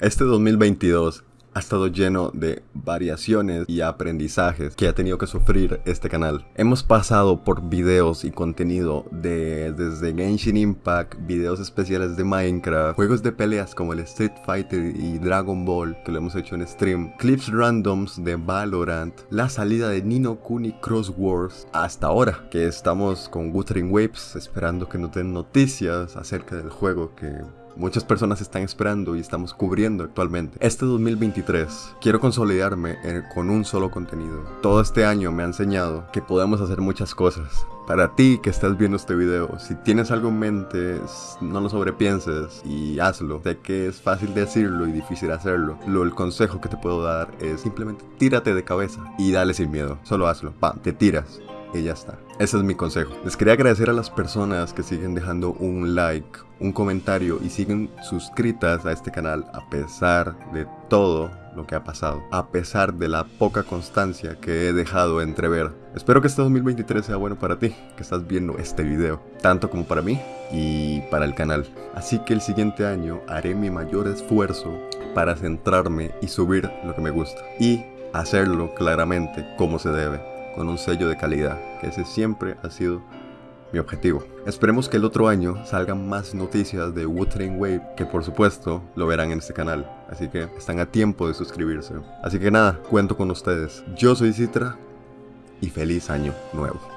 Este 2022 ha estado lleno de variaciones y aprendizajes que ha tenido que sufrir este canal. Hemos pasado por videos y contenido de desde Genshin Impact, videos especiales de Minecraft, juegos de peleas como el Street Fighter y Dragon Ball que lo hemos hecho en stream, clips randoms de Valorant, la salida de Nino Kuni Cross Wars, hasta ahora que estamos con Wuthering Waves esperando que nos den noticias acerca del juego que muchas personas están esperando y estamos cubriendo actualmente. Este 2023 quiero consolidarme con un solo contenido. Todo este año me ha enseñado que podemos hacer muchas cosas. Para ti que estás viendo este video, si tienes algo en mente, no lo sobrepienses y hazlo. Sé que es fácil decirlo y difícil hacerlo. Lo, el consejo que te puedo dar es simplemente tírate de cabeza y dale sin miedo. Solo hazlo. Pam, te tiras y ya está. Ese es mi consejo. Les quería agradecer a las personas que siguen dejando un like, un comentario y siguen suscritas a este canal a pesar de todo lo que ha pasado, a pesar de la poca constancia que he dejado entrever. Espero que este 2023 sea bueno para ti, que estás viendo este video, tanto como para mí y para el canal. Así que el siguiente año haré mi mayor esfuerzo para centrarme y subir lo que me gusta y hacerlo claramente como se debe con un sello de calidad, que ese siempre ha sido mi objetivo. Esperemos que el otro año salgan más noticias de Wuthering Wave, que por supuesto lo verán en este canal, así que están a tiempo de suscribirse. Así que nada, cuento con ustedes. Yo soy Citra y feliz año nuevo.